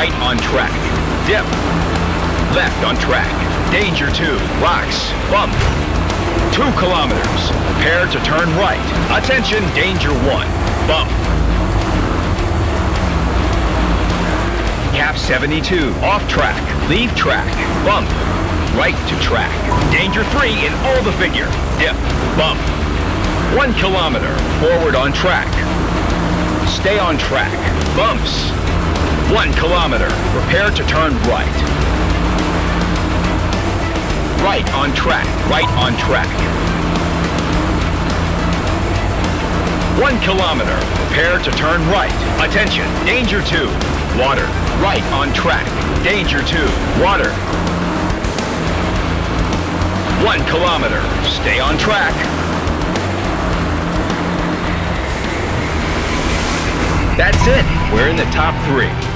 right on track. Dip. Left on track. Danger 2, rocks, bump. 2 kilometers. Prepare to turn right. Attention, danger 1, bump. Cap 72, off track. Leave track. Bump. Right to track. Danger 3 in all the figure. Dip. Bump. 1 kilometer. Forward on track. Stay on track. Bumps. 1 kilometer. Prepare to turn right. Right on track. Right on track. 1 kilometer. Prepare to turn right. Attention. Danger 2. Water. Right on track. Danger 2. Water. 1 kilometer. Stay on track. That's it. We're in the top three.